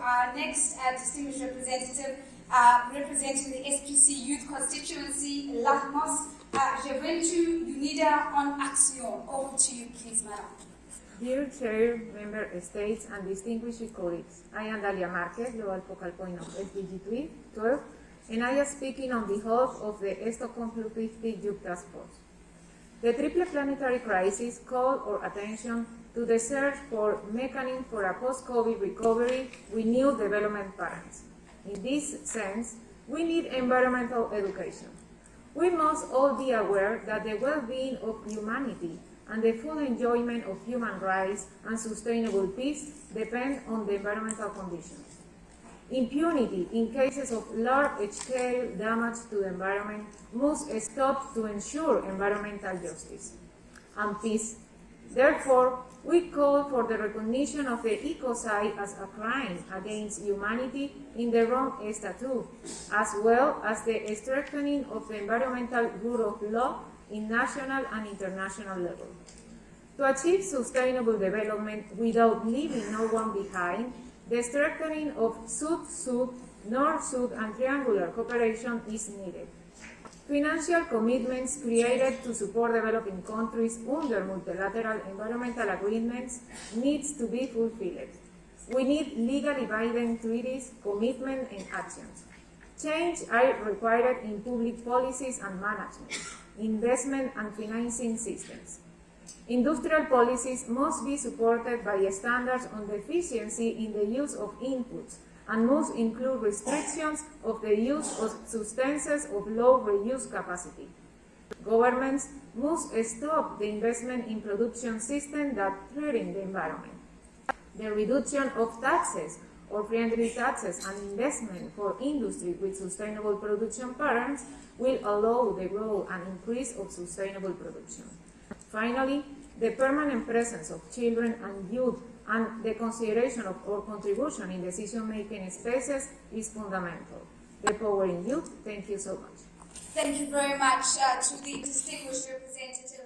our next uh, distinguished representative, uh, representing the SPC Youth Constituency, Lahmos, uh, Unida on Action. Over to you, please, madam. Dear Chair, Member States, and distinguished colleagues, I am Dalia Marquez, Global Focal Point of SDG 12, and I am speaking on behalf of the Stockholm Plus 50 Youth Task Force. The triple planetary crisis called our attention to the search for mechanisms for a post-COVID recovery with new development patterns. In this sense, we need environmental education. We must all be aware that the well-being of humanity and the full enjoyment of human rights and sustainable peace depend on the environmental conditions. Impunity in cases of large-scale damage to the environment must stop to ensure environmental justice and peace. Therefore, we call for the recognition of the ecocide as a crime against humanity in the Rome Statute, as well as the strengthening of the environmental rule of law in national and international level. To achieve sustainable development without leaving no one behind, the strengthening of Sud-Sud, North-Sud and triangular cooperation is needed. Financial commitments created to support developing countries under multilateral environmental agreements needs to be fulfilled. We need legally binding treaties, commitment and actions. Change are required in public policies and management, investment and financing systems. Industrial policies must be supported by standards on the efficiency in the use of inputs and must include restrictions of the use of substances of low reuse capacity. Governments must stop the investment in production systems that threaten the environment. The reduction of taxes or friendly taxes and investment for industry with sustainable production patterns will allow the growth and increase of sustainable production. Finally, the permanent presence of children and youth and the consideration of our contribution in decision-making spaces is fundamental. The power in youth, thank you so much. Thank you very much uh, to the distinguished representative